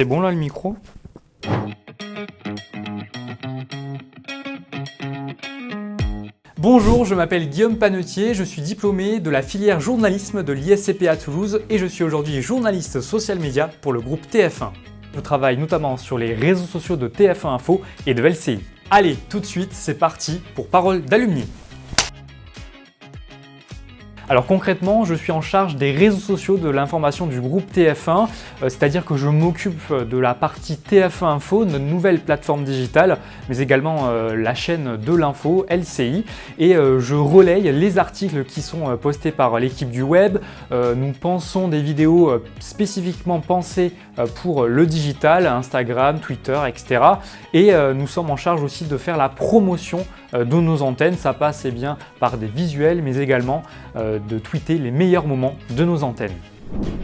C'est bon là le micro? Bonjour, je m'appelle Guillaume Panetier, je suis diplômé de la filière journalisme de l'ISCP à Toulouse et je suis aujourd'hui journaliste social média pour le groupe TF1. Je travaille notamment sur les réseaux sociaux de TF1 Info et de LCI. Allez, tout de suite, c'est parti pour Parole d'alumni. Alors concrètement, je suis en charge des réseaux sociaux de l'information du groupe TF1, euh, c'est-à-dire que je m'occupe de la partie TF1 Info, notre nouvelle plateforme digitale, mais également euh, la chaîne de l'info, LCI, et euh, je relaye les articles qui sont postés par l'équipe du web. nous pensons des vidéos spécifiquement pensées pour le digital, Instagram, Twitter, etc. Et nous sommes en charge aussi de faire la promotion de nos antennes. Ça passe eh bien, par des visuels, mais également de tweeter les meilleurs moments de nos antennes.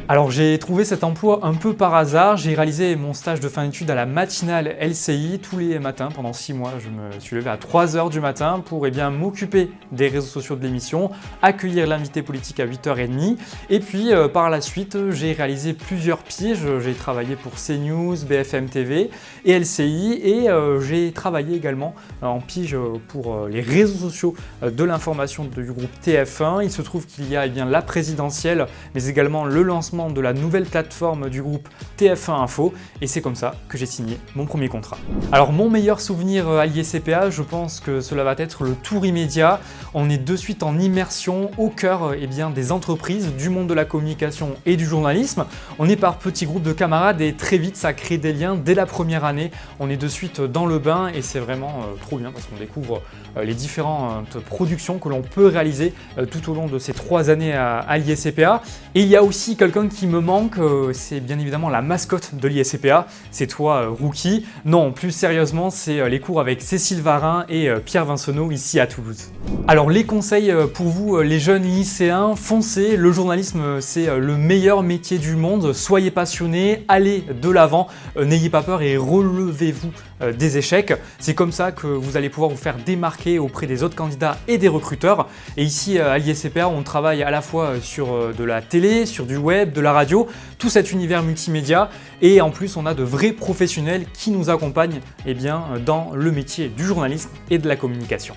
Alors j'ai trouvé cet emploi un peu par hasard, j'ai réalisé mon stage de fin d'études à la matinale LCI tous les matins pendant 6 mois. Je me suis levé à 3h du matin pour eh m'occuper des réseaux sociaux de l'émission, accueillir l'invité politique à 8h30 et puis euh, par la suite j'ai réalisé plusieurs piges, j'ai travaillé pour CNews, BFM TV et LCI et euh, j'ai travaillé également en pige pour euh, les réseaux sociaux de l'information du groupe TF1. Il se trouve qu'il y a eh bien, la présidentielle mais également le lancement de la nouvelle plateforme du groupe TF1 Info et c'est comme ça que j'ai signé mon premier contrat. Alors mon meilleur souvenir à l'ISCPA, je pense que cela va être le tour immédiat. On est de suite en immersion au cœur eh bien, des entreprises, du monde de la communication et du journalisme. On est par petits groupes de camarades et très vite ça crée des liens dès la première année. On est de suite dans le bain et c'est vraiment euh, trop bien parce qu'on découvre euh, les différentes productions que l'on peut réaliser euh, tout au long de ces trois années à, à l'ISCPA. Et il y a aussi quelqu'un qui me manque, euh, c'est bien évidemment la mascotte de l'ISCPA, c'est toi euh, Rookie. Non, plus sérieusement, c'est euh, les cours avec Cécile Varin et Pierre Vincenot ici à Toulouse. Alors les conseils pour vous les jeunes lycéens, foncez, le journalisme c'est le meilleur métier du monde, soyez passionnés, allez de l'avant, n'ayez pas peur et relevez-vous des échecs. C'est comme ça que vous allez pouvoir vous faire démarquer auprès des autres candidats et des recruteurs. Et ici à l'ISCPA, on travaille à la fois sur de la télé, sur du web, de la radio, tout cet univers multimédia et en plus on a de vrais professionnels qui nous accompagnent eh bien, dans le métier du journalisme et de la communication.